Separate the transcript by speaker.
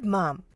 Speaker 1: Good mom.